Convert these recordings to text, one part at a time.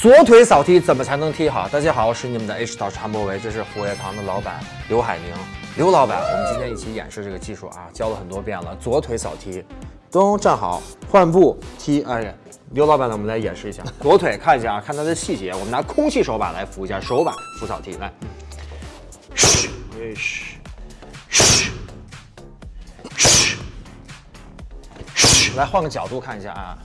左腿扫踢怎么才能踢好？大家好，我是你们的 H 导师韩博维，这是虎跃堂的老板刘海宁，刘老板，我们今天一起演示这个技术啊，教了很多遍了。左腿扫踢，咚，站好，换步踢。哎呀，刘老板呢，我们来演示一下，左腿看一下啊，看它的细节，我们拿空气手把来扶一下，手把扶扫踢，来，嘘，嘘，嘘，嘘，嘘，来换个角度看一下啊。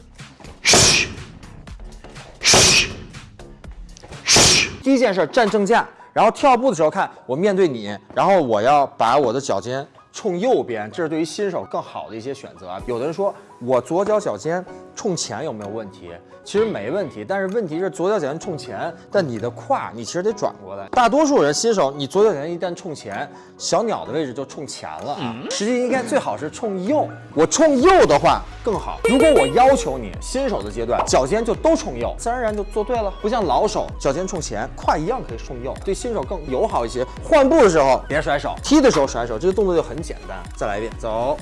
第一件事，站正架，然后跳步的时候看我面对你，然后我要把我的脚尖冲右边，这是对于新手更好的一些选择啊。有的人说我左脚脚尖冲前有没有问题？其实没问题，但是问题是左脚脚尖冲前，但你的胯你其实得转过来。大多数人新手，你左脚脚尖一旦冲前，小鸟的位置就冲前了啊。实际应该最好是冲右，我冲右的话更好。如果我要求你新手的阶段脚尖就都冲右，自然而然就做对了。不像老手脚尖冲前，胯一样可以冲右，对新手更友好一些。换步的时候别甩手，踢的时候甩手，这个动作就很简单。再来一遍，走。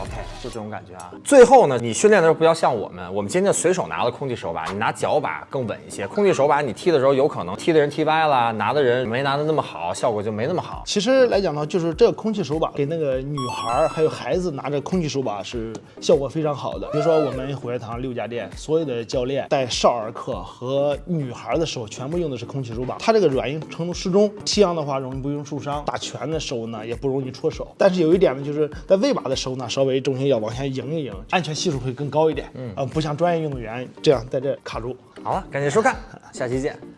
OK，就这种感觉啊。最后呢，你训练的时候不要像我们，我们今天随手拿了空气手把，你拿脚把更稳一些。空气手把你踢的时候，有可能踢的人踢歪了，拿的人没拿的那么好，效果就没那么好。其实来讲呢，就是这个空气手把给那个女孩还有孩子拿着空气手把是效果非常好的。比如说我们虎跃堂六家店所有的教练带少儿课和女孩的时候，全部用的是空气手把，它这个软硬程度适中，吸氧的话容易不容易受伤，打拳的时候呢也不容易戳手。但是有一点呢，就是在喂马的时候呢，稍微重心要往前迎一迎，安全系数会更高一点。嗯，呃，不像专业运动员这样在这卡住。好了，感谢收看，下期见。